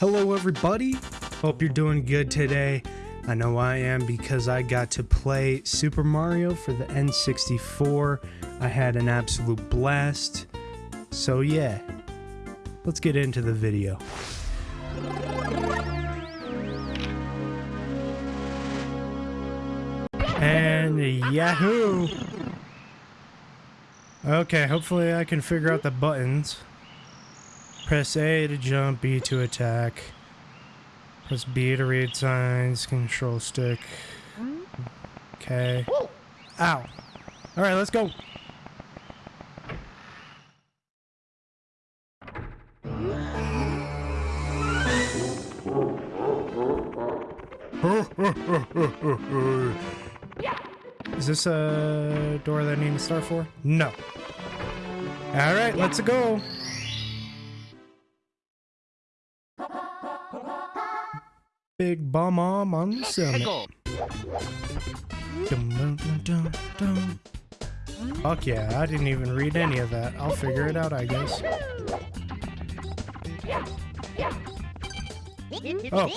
Hello, everybody. Hope you're doing good today. I know I am because I got to play Super Mario for the N64. I had an absolute blast. So, yeah, let's get into the video. And Yahoo! Okay, hopefully I can figure out the buttons. Press A to jump, B to attack. Press B to read signs, control stick. Okay. Ow. Alright, let's go. Is this a door that I need to start for? No. Alright, let's go. Big Bob-omb on the summit. Dum, dum, dum, dum. Fuck yeah, I didn't even read any of that. I'll figure it out, I guess. Oh.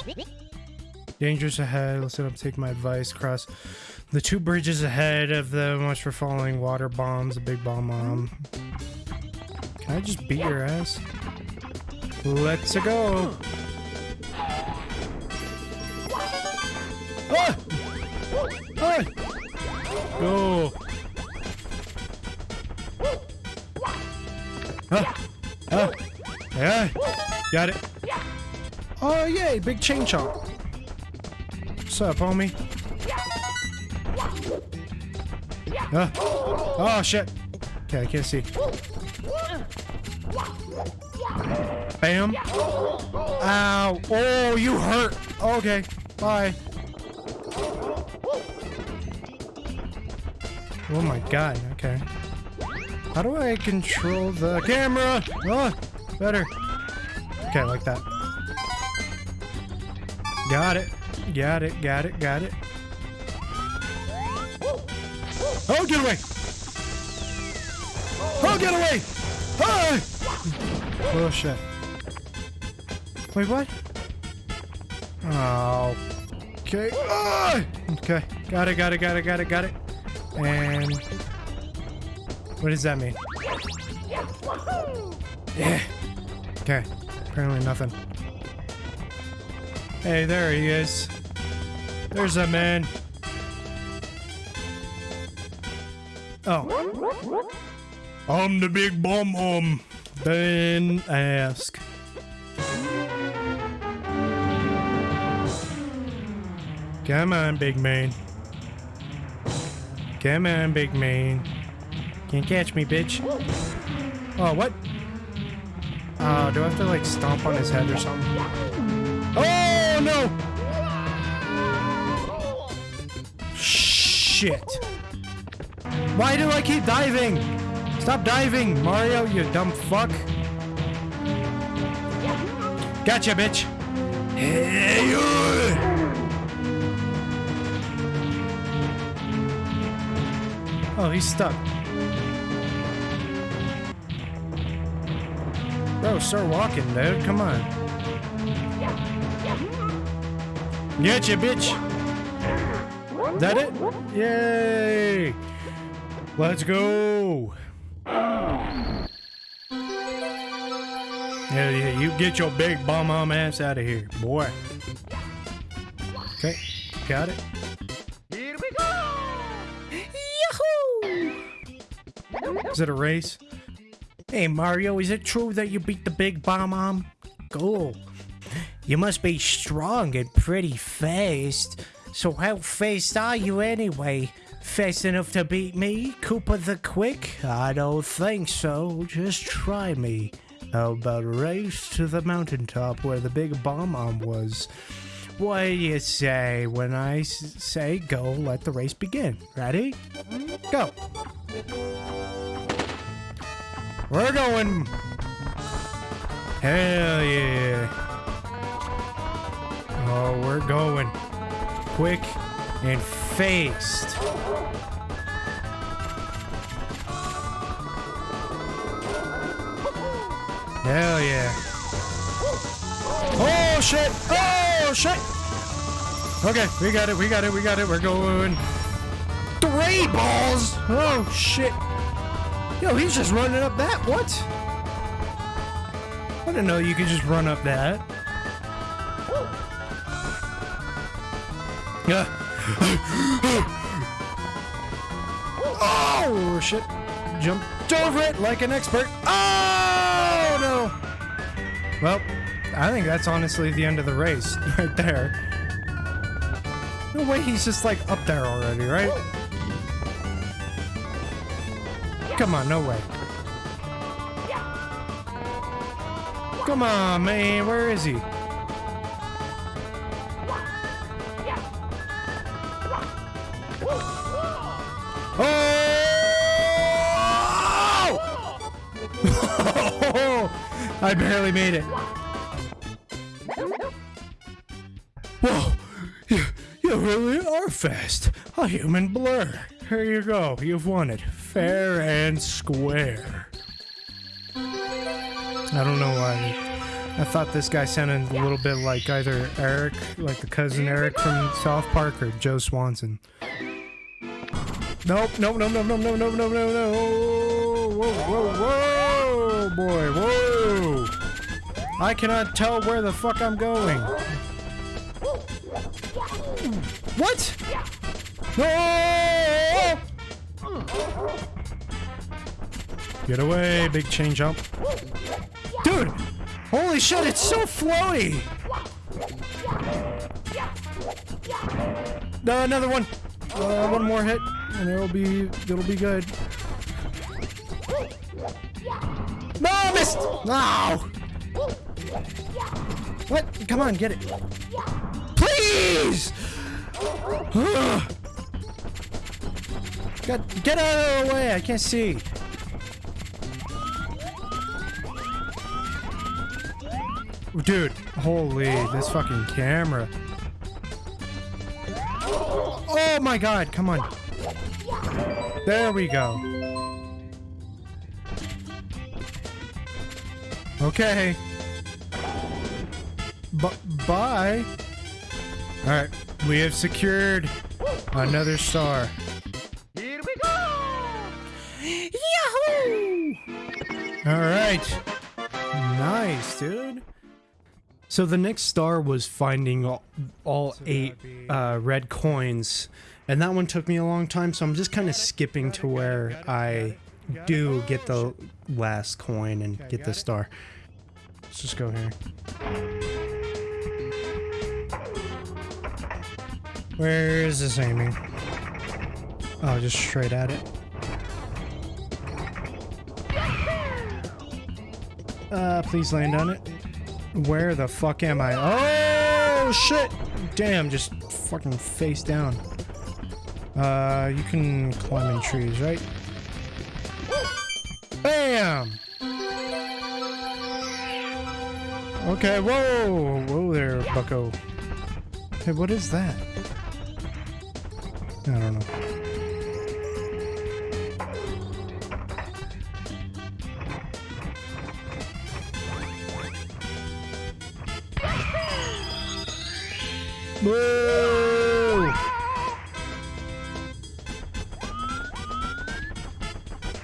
Dangerous ahead. Listen up, take my advice. Cross the two bridges ahead of the much for falling water bombs, a Big Bob-omb. Can I just beat your ass? Let's go. Ah! Ah! Go. Ah! Ah! Yeah. Got it. Oh, yay. Big chain chomp. What's up, homie? Ah. Oh, shit. Okay, I can't see. Bam. Ow. Oh, you hurt. Okay. Bye. Oh my god, okay. How do I control the camera? Oh, better. Okay, like that. Got it. Got it, got it, got it. Oh, get away! Oh, get away! Oh! Oh, shit. Wait, what? Oh. Okay. Oh! Okay. Got it, got it, got it, got it, got it. And... What does that mean? Yeah. Okay. Apparently nothing. Hey, there he is. There's a man. Oh. I'm the big bomb um. Then ask. Come on, big man. Come on, big man. Can't catch me, bitch. Oh, what? Oh, do I have to, like, stomp on his head or something? Oh, no! Shit. Why do I keep diving? Stop diving, Mario, you dumb fuck. Gotcha, bitch. Hey, you! Oh, he's stuck. Bro, start walking, dude. Come on. Getcha, bitch. That it? Yay! Let's go. Yeah, yeah, you get your Big Bob-omb ass out of here, boy. Okay, got it. Is it a race? Hey Mario, is it true that you beat the Big Bob-omb? Cool. You must be strong and pretty fast. So how fast are you anyway? Fast enough to beat me, Koopa the Quick? I don't think so. Just try me. How about a race to the mountaintop where the Big Bob-omb was? What do you say when I say go, let the race begin? Ready? Go! We're going. Hell yeah. Oh, we're going. Quick and fast. Hell yeah. Oh, shit! Oh shit! Okay, we got it, we got it, we got it, we're going. Three balls! Oh shit! Yo, he's just running up that. What? I didn't know you could just run up that. Yeah. oh shit! Jumped over it like an expert. Oh no! Well, I think that's honestly the end of the race right there. No way he's just like up there already, right? Come on, no way. Come on, man, where is he? Oh! I barely made it. Whoa! You, you really are fast. A human blur. Here you go. You've won it. Fair and square. I don't know why. I thought this guy sounded a little bit like either Eric, like the cousin Eric from South Park, or Joe Swanson. Nope, nope, nope, nope, nope, nope, nope, nope, nope, no. Whoa, whoa, whoa, boy, whoa. I cannot tell where the fuck I'm going. What? No! Get away, big Chain Chomp. Dude! Holy shit, it's so floaty! No, another one. Uh, one more hit, and it'll be it'll be good. No, I missed! No! What? Come on, get it. Please! Get, get out of the way, I can't see. Dude, holy, this fucking camera. Oh my god, come on. There we go. Okay. B bye. Alright, we have secured another star. Here we go! Yahoo! Alright. Nice, dude. So the next star was finding all, all eight uh, red coins, and that one took me a long time. So I'm just kind of skipping to where I do get the last coin and get the star. Let's just go here. Where is this aiming? Oh, just straight at it. Uh, please land on it. Where the fuck am I? Oh, shit! Damn, just fucking face down. Uh, you can climb in trees, right? Bam! Okay, whoa! Whoa there, bucko. Hey, what is that? I don't know.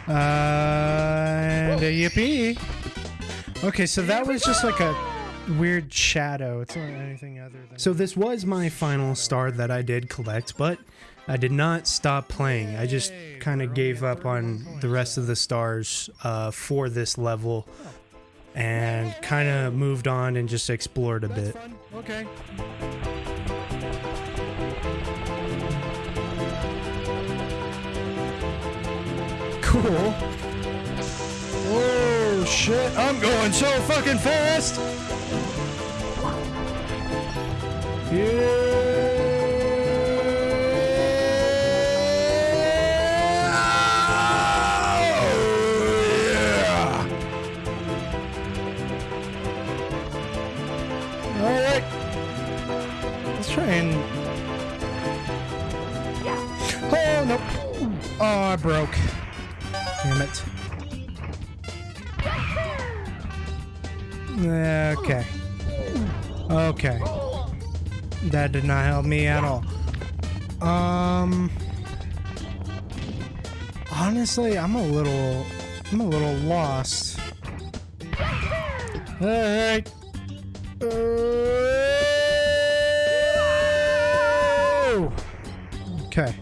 Uh, and a yippee. Okay, so that was just like a weird shadow. It's not anything other than. So this was my final star that I did collect, but I did not stop playing. I just kind of gave up on the rest of the stars uh, for this level and kind of moved on and just explored a bit. Okay. Cool. Oh shit, I'm going so fucking fast! Yeah! Okay. Okay. That did not help me at all. Um Honestly, I'm a little I'm a little lost. Alright. Okay.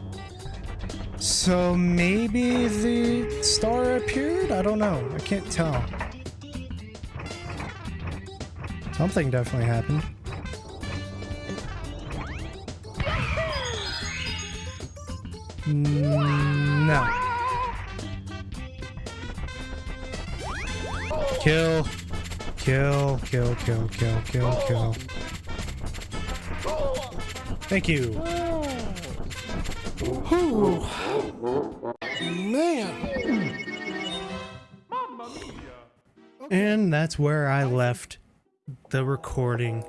So maybe the star appeared? I don't know. I can't tell. Something definitely happened. Mm, No. Kill. Kill, kill, kill, kill, kill, kill. Thank you. Man. And that's where I left the recording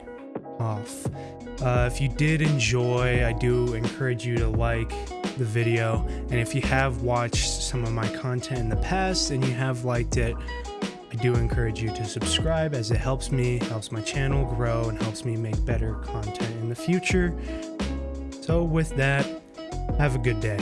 off. Uh, if you did enjoy, I do encourage you to like the video. And if you have watched some of my content in the past and you have liked it, I do encourage you to subscribe as it helps me, helps my channel grow, and helps me make better content in the future. So, with that, have a good day.